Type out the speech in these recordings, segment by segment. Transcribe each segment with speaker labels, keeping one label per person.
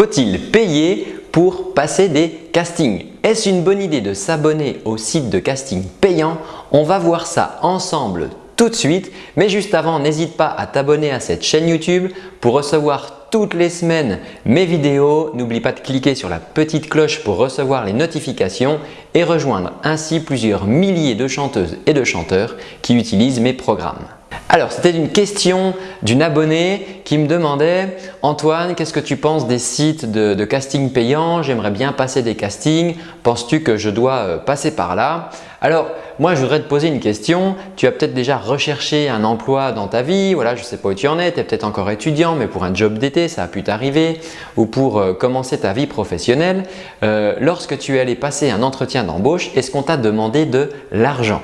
Speaker 1: Faut-il payer pour passer des castings? Est-ce une bonne idée de s'abonner au site de casting payant? On va voir ça ensemble tout de suite. Mais juste avant, n'hésite pas à t'abonner à cette chaîne YouTube pour recevoir toutes les semaines mes vidéos. N'oublie pas de cliquer sur la petite cloche pour recevoir les notifications et rejoindre ainsi plusieurs milliers de chanteuses et de chanteurs qui utilisent mes programmes. Alors, c'était une question d'une abonnée qui me demandait « Antoine, qu'est-ce que tu penses des sites de, casting payants? J'aimerais bien passer des castings. Penses-tu que je dois euh, passer par là ?» Alors, moi, je voudrais te poser une question. Tu as peut-être déjà recherché un emploi dans ta vie. Voilà, je ne sais pas où tu en es. Tu es peut-être encore étudiant, mais pour un job d'été, ça a pu t'arriver ou pour euh, commencer ta vie professionnelle. Euh, lorsque tu es allé passer un entretien d'embauche, est-ce qu'on t'a demandé de l'argent?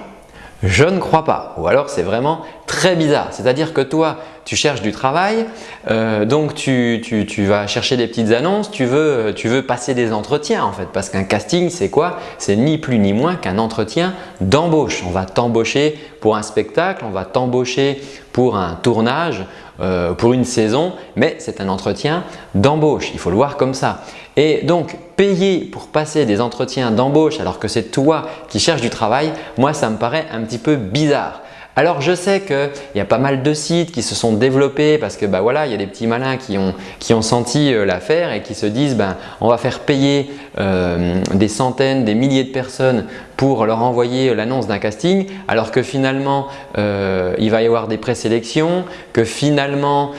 Speaker 1: Je ne crois pas. Ou alors c'est vraiment très bizarre. C'est-à-dire que toi, tu cherches du travail, euh, donc tu, vas chercher des petites annonces, tu veux, passer des entretiens en fait. Parce qu'un casting, c'est quoi? C'est ni plus ni moins qu'un entretien d'embauche. On va t'embaucher pour un spectacle, on va t'embaucher pour un tournage, euh, pour une saison, mais c'est un entretien d'embauche. Il faut le voir comme ça. Et donc, payer pour passer des entretiens d'embauche alors que c'est toi qui cherches du travail, moi ça me paraît un petit peu bizarre. Alors je sais qu'il y a pas mal de sites qui se sont développés parce que bah voilà, il y a des petits malins qui ont, senti euh, l'affaire et qui se disent ben, on va faire payer euh, des centaines, des milliers de personnes pour leur envoyer l'annonce d'un casting alors que finalement euh, il va y avoir des présélections, que finalement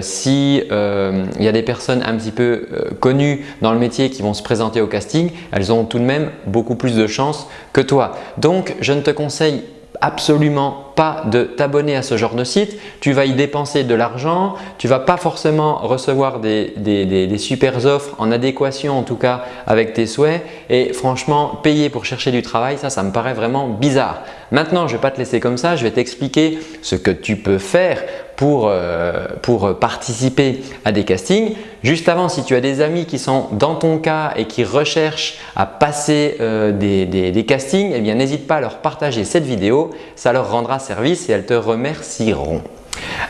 Speaker 1: si il y a des personnes un petit peu connues dans le métier qui vont se présenter au casting, elles ont tout de même beaucoup plus de chances que toi. Donc je ne te conseille absolument pas de t'abonner à ce genre de site. Tu vas y dépenser de l'argent, tu ne vas pas forcément recevoir des, des, super offres en adéquation en tout cas avec tes souhaits et franchement payer pour chercher du travail, ça, ça me paraît vraiment bizarre. Maintenant, je ne vais pas te laisser comme ça, je vais t'expliquer ce que tu peux faire pour, euh, pour participer à des castings. Juste avant, si tu as des amis qui sont dans ton cas et qui recherchent à passer euh, des, castings, eh n'hésite pas à leur partager cette vidéo, ça leur rendra service et elles te remercieront.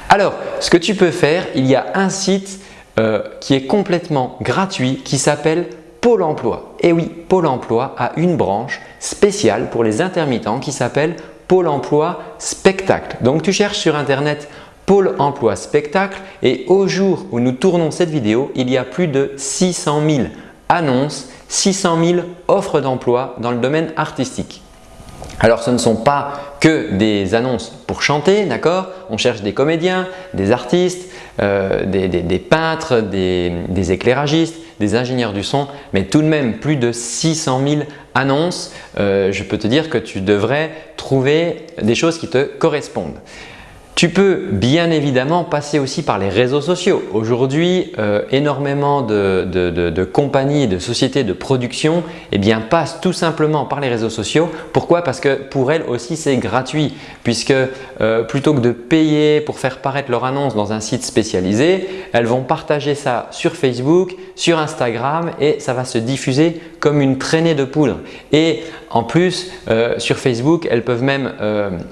Speaker 1: Alors, ce que tu peux faire, il y a un site euh, qui est complètement gratuit qui s'appelle Pôle emploi. Et oui, Pôle emploi a une branche spéciale pour les intermittents qui s'appelle Pôle emploi spectacle. Donc tu cherches sur internet Pôle emploi spectacle et au jour où nous tournons cette vidéo, il y a plus de 600 000 annonces, 600 000 offres d'emploi dans le domaine artistique. Alors ce ne sont pas que des annonces pour chanter, d'accord? On cherche des comédiens, des artistes, euh, des, peintres, des, éclairagistes, des ingénieurs du son, mais tout de même plus de 600 000 annonces. Euh, je peux te dire que tu devrais trouver des choses qui te correspondent. Tu peux bien évidemment passer aussi par les réseaux sociaux. Aujourd'hui, euh, énormément de, de, compagnies de sociétés de production eh bien, passent tout simplement par les réseaux sociaux. Pourquoi? Parce que pour elles aussi c'est gratuit puisque euh, plutôt que de payer pour faire paraître leur annonce dans un site spécialisé, elles vont partager ça sur Facebook, sur Instagram et ça va se diffuser comme une traînée de poudre. Et en plus, euh, sur Facebook, elles peuvent même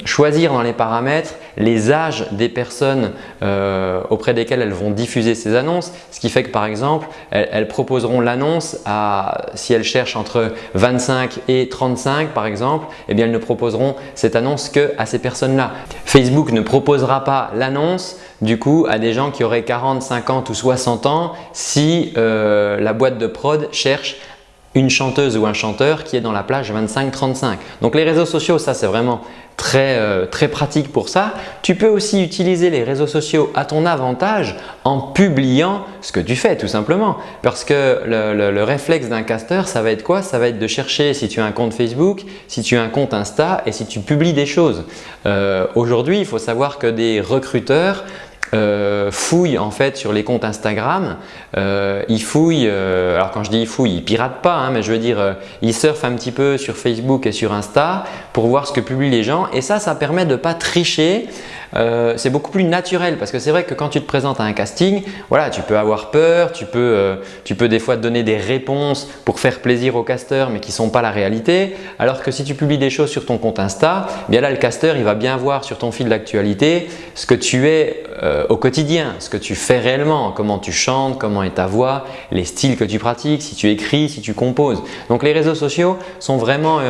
Speaker 1: choisir dans les paramètres les des personnes euh, auprès desquelles elles vont diffuser ces annonces. Ce qui fait que par exemple, elles, proposeront l'annonce à, si elles cherchent entre 25 et 35 par exemple, eh bien elles ne proposeront cette annonce que à ces personnes-là. Facebook ne proposera pas l'annonce du coup à des gens qui auraient 40, 50 ou 60 ans si euh, la boîte de prod cherche une chanteuse ou un chanteur qui est dans la plage 25-35. Donc les réseaux sociaux, ça c'est vraiment très, euh, très pratique pour ça. Tu peux aussi utiliser les réseaux sociaux à ton avantage en publiant ce que tu fais tout simplement. Parce que le, réflexe d'un caster, ça va être quoi? Ça va être de chercher si tu as un compte Facebook, si tu as un compte Insta et si tu publies des choses. Euh, aujourd'hui, il faut savoir que des recruteurs euh, fouille en fait sur les comptes Instagram, euh, il fouille, euh, alors quand je dis fouille, il pirate pas, hein, mais je veux dire euh, il surfe un petit peu sur Facebook et sur Insta pour voir ce que publient les gens et ça, ça permet de ne pas tricher. C'est beaucoup plus naturel parce que c'est vrai que quand tu te présentes à un casting, voilà, tu peux avoir peur, tu peux, tu peux des fois te donner des réponses pour faire plaisir au caster mais qui ne sont pas la réalité. Alors que si tu publies des choses sur ton compte Insta, bien là le caster il va bien voir sur ton fil d'actualité ce que tu es au quotidien, ce que tu fais réellement, comment tu chantes, comment est ta voix, les styles que tu pratiques, si tu écris, si tu composes. Donc les réseaux sociaux sont vraiment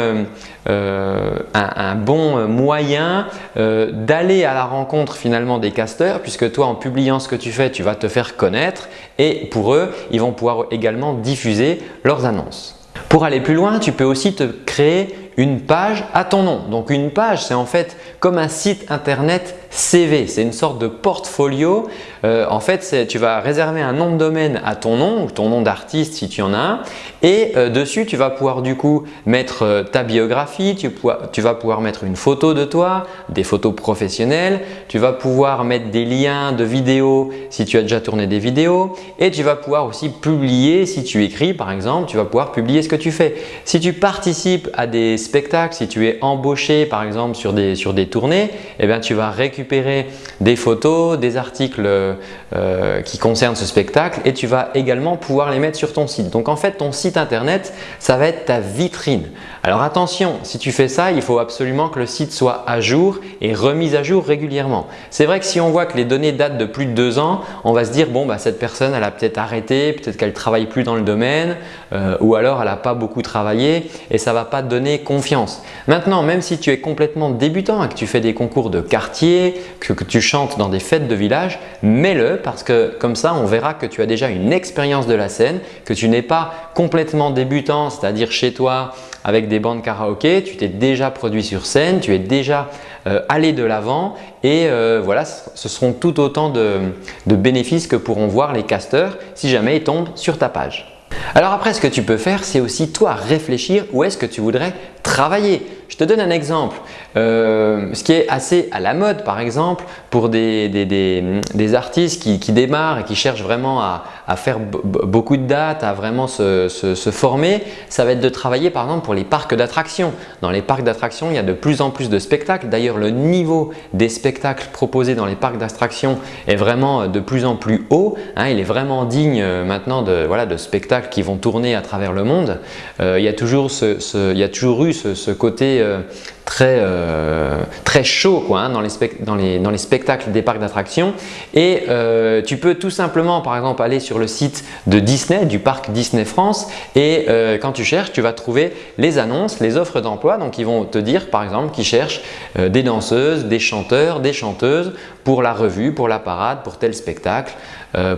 Speaker 1: un, bon moyen d'aller à la rencontre finalement des casteurs puisque toi en publiant ce que tu fais, tu vas te faire connaître et pour eux, ils vont pouvoir également diffuser leurs annonces. Pour aller plus loin, tu peux aussi te créer une page à ton nom. Donc une page, c'est en fait comme un site internet CV. C'est une sorte de portfolio. Euh, en fait, tu vas réserver un nom de domaine à ton nom, ou ton nom d'artiste si tu en as un. Et euh, dessus, tu vas pouvoir du coup mettre euh, ta biographie, tu, tu, vas pouvoir mettre une photo de toi, des photos professionnelles, tu vas pouvoir mettre des liens de vidéos si tu as déjà tourné des vidéos et tu vas pouvoir aussi publier si tu écris par exemple, tu vas pouvoir publier ce que tu fais. Si tu participes à des spectacle, si tu es embauché par exemple sur des, sur des tournées, eh bien, tu vas récupérer des photos, des articles euh, qui concernent ce spectacle et tu vas également pouvoir les mettre sur ton site. Donc en fait, ton site internet, ça va être ta vitrine. Alors attention, si tu fais ça, il faut absolument que le site soit à jour et remis à jour régulièrement. C'est vrai que si on voit que les données datent de plus de deux ans, on va se dire bon bah cette personne elle a peut-être arrêté, peut-être qu'elle ne travaille plus dans le domaine euh, ou alors elle n'a pas beaucoup travaillé et ça va pas donner confiance. Maintenant, même si tu es complètement débutant et que tu fais des concours de quartier, que, tu chantes dans des fêtes de village, mets-le parce que comme ça on verra que tu as déjà une expérience de la scène, que tu n'es pas complètement débutant, c'est-à-dire chez toi avec des bandes karaoké, tu t'es déjà produit sur scène, tu es déjà euh, allé de l'avant et euh, voilà, ce seront tout autant de, de bénéfices que pourront voir les casteurs si jamais ils tombent sur ta page. Alors après, ce que tu peux faire, c'est aussi toi réfléchir où est-ce que tu voudrais travailler. Je te donne un exemple. Euh, ce qui est assez à la mode par exemple pour des, des, artistes qui, qui, démarrent et qui cherchent vraiment à, à faire beaucoup de dates, à vraiment se, se, se, former, ça va être de travailler par exemple pour les parcs d'attractions. Dans les parcs d'attractions, il y a de plus en plus de spectacles. D'ailleurs, le niveau des spectacles proposés dans les parcs d'attractions est vraiment de plus en plus haut. Hein. il est vraiment digne euh, maintenant de, voilà, de spectacles qui vont tourner à travers le monde. Euh, il, y a toujours ce, ce, il y a toujours eu ce, côté euh, très, euh, très chaud quoi, hein, dans, les spectacles des parcs d'attractions et euh, tu peux tout simplement par exemple aller sur le site de Disney, du parc Disney France et quand tu cherches, tu vas trouver les annonces, les offres d'emploi. Donc ils vont te dire par exemple qu'ils cherchent des danseuses, des chanteurs, des chanteuses pour la revue, pour la parade, pour tel spectacle,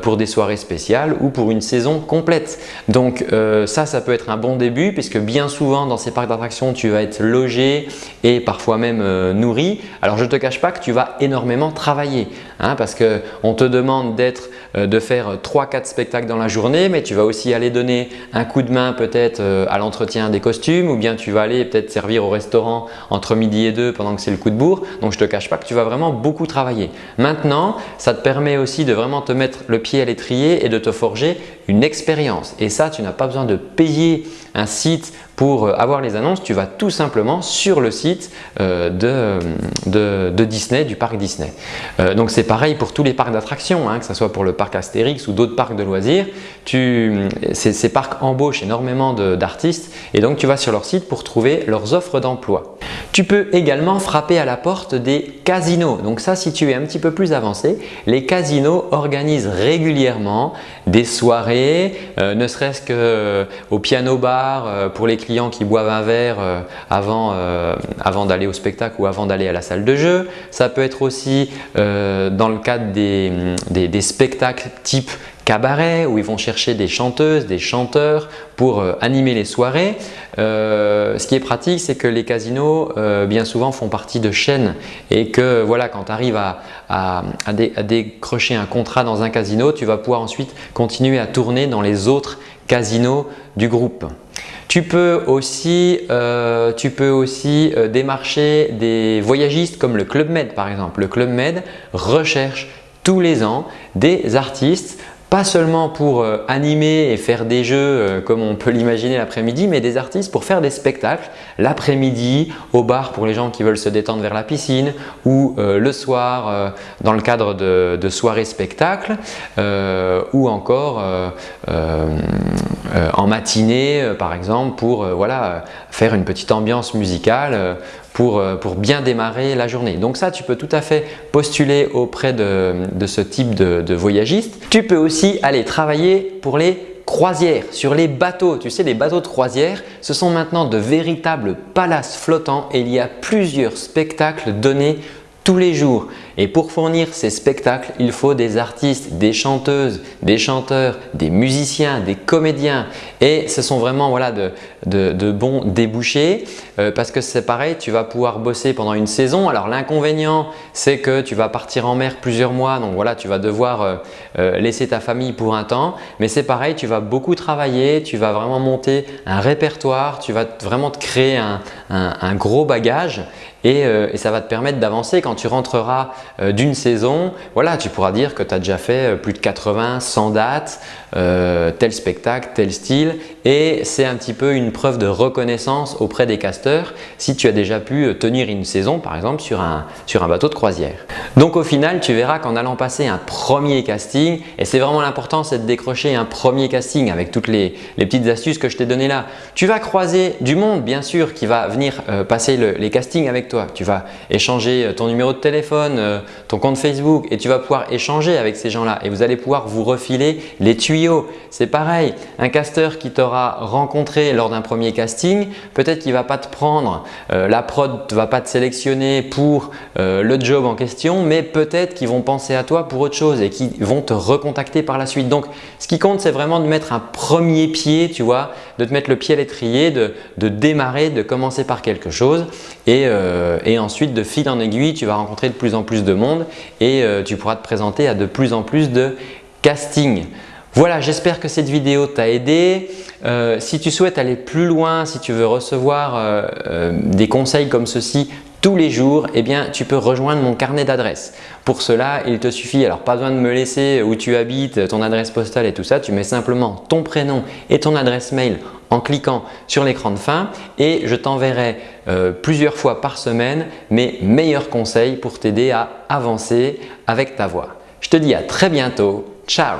Speaker 1: pour des soirées spéciales ou pour une saison complète. Donc ça, ça peut être un bon début puisque bien souvent dans ces parcs d'attractions, tu vas être logé et parfois même euh, nourri, alors je ne te cache pas que tu vas énormément travailler hein, parce qu'on te demande d'être euh, de faire 3-4 spectacles dans la journée mais tu vas aussi aller donner un coup de main peut-être euh, à l'entretien des costumes ou bien tu vas aller peut-être servir au restaurant entre midi et deux pendant que c'est le coup de bourre donc je ne te cache pas que tu vas vraiment beaucoup travailler. Maintenant, ça te permet aussi de vraiment te mettre le pied à l'étrier et de te forger une expérience et ça tu n'as pas besoin de payer un site pour euh, avoir les annonces, tu vas tout simplement sur le site euh, de, de, Disney, du parc Disney. Euh, donc c'est pareil pour tous les parcs d'attractions, hein, que ce soit pour le parc Astérix ou d'autres parcs de loisirs. Ces, parcs embauchent énormément d'artistes et donc tu vas sur leur site pour trouver leurs offres d'emploi. Tu peux également frapper à la porte des casinos. Donc ça, si tu es un petit peu plus avancé, les casinos organisent régulièrement des soirées, ne serait-ce qu'au piano bar pour les clients qui boivent un verre euh, avant, euh, d'aller au spectacle ou avant d'aller à la salle de jeu. Ça peut être aussi euh, dans le cadre des, des, spectacles type cabaret où ils vont chercher des chanteuses, des chanteurs pour animer les soirées. ce qui est pratique, c'est que les casinos bien souvent font partie de chaînes et que voilà, quand tu arrives à, décrocher un contrat dans un casino, tu vas pouvoir ensuite continuer à tourner dans les autres casinos du groupe. Tu peux aussi, euh, tu peux aussi euh, démarcher des voyagistes comme le Club Med par exemple. Le Club Med recherche tous les ans des artistes pas seulement pour euh, animer et faire des jeux euh, comme on peut l'imaginer l'après-midi, mais des artistes pour faire des spectacles l'après-midi au bar pour les gens qui veulent se détendre vers la piscine ou euh, le soir dans le cadre de, soirées spectacles ou encore en matinée par exemple pour voilà, faire une petite ambiance musicale pour, euh, bien démarrer la journée. Donc ça, tu peux tout à fait postuler auprès de, de ce type de, de voyagiste. Tu peux aussi aller travailler pour les croisières, sur les bateaux. Tu sais, les bateaux de croisière, ce sont maintenant de véritables palaces flottants et il y a plusieurs spectacles donnés tous les jours. Et pour fournir ces spectacles, il faut des artistes, des chanteuses, des chanteurs, des musiciens, des comédiens et ce sont vraiment voilà, de, bons débouchés euh, parce que c'est pareil, tu vas pouvoir bosser pendant une saison. Alors l'inconvénient, c'est que tu vas partir en mer plusieurs mois donc voilà, tu vas devoir euh, euh, laisser ta famille pour un temps. Mais c'est pareil, tu vas beaucoup travailler, tu vas vraiment monter un répertoire, tu vas vraiment te créer un, gros bagage et, ça va te permettre d'avancer quand tu rentreras euh, d'une saison, voilà, tu pourras dire que tu as déjà fait euh, plus de 80, 100 dates, euh, tel spectacle, tel style et c'est un petit peu une preuve de reconnaissance auprès des casteurs si tu as déjà pu tenir une saison par exemple sur un, sur un bateau de croisière. Donc au final, tu verras qu'en allant passer un premier casting et c'est vraiment l'important c'est de décrocher un premier casting avec toutes les, les petites astuces que je t'ai données là. Tu vas croiser du monde bien sûr qui va venir passer les castings avec. Tu vas échanger ton numéro de téléphone, ton compte Facebook et tu vas pouvoir échanger avec ces gens-là et vous allez pouvoir vous refiler les tuyaux. C'est pareil, un casteur qui t'aura rencontré lors d'un premier casting, peut-être qu'il ne va pas te prendre, euh, la prod ne va pas te sélectionner pour euh, le job en question, mais peut-être qu'ils vont penser à toi pour autre chose et qu'ils vont te recontacter par la suite. Donc, ce qui compte, c'est vraiment de mettre un premier pied, tu vois, de te mettre le pied à l'étrier, de, démarrer, de commencer par quelque chose et, euh, et ensuite de fil en aiguille, tu vas rencontrer de plus en plus de monde et euh, tu pourras te présenter à de plus en plus de castings. Voilà, j'espère que cette vidéo t'a aidé. Euh, si tu souhaites aller plus loin, si tu veux recevoir des conseils comme ceci tous les jours, eh bien, tu peux rejoindre mon carnet d'adresses. Pour cela, il te suffit, alors pas besoin de me laisser où tu habites, ton adresse postale et tout ça, tu mets simplement ton prénom et ton adresse mail en cliquant sur l'écran de fin et je t'enverrai euh, plusieurs fois par semaine mes meilleurs conseils pour t'aider à avancer avec ta voix. Je te dis à très bientôt. Ciao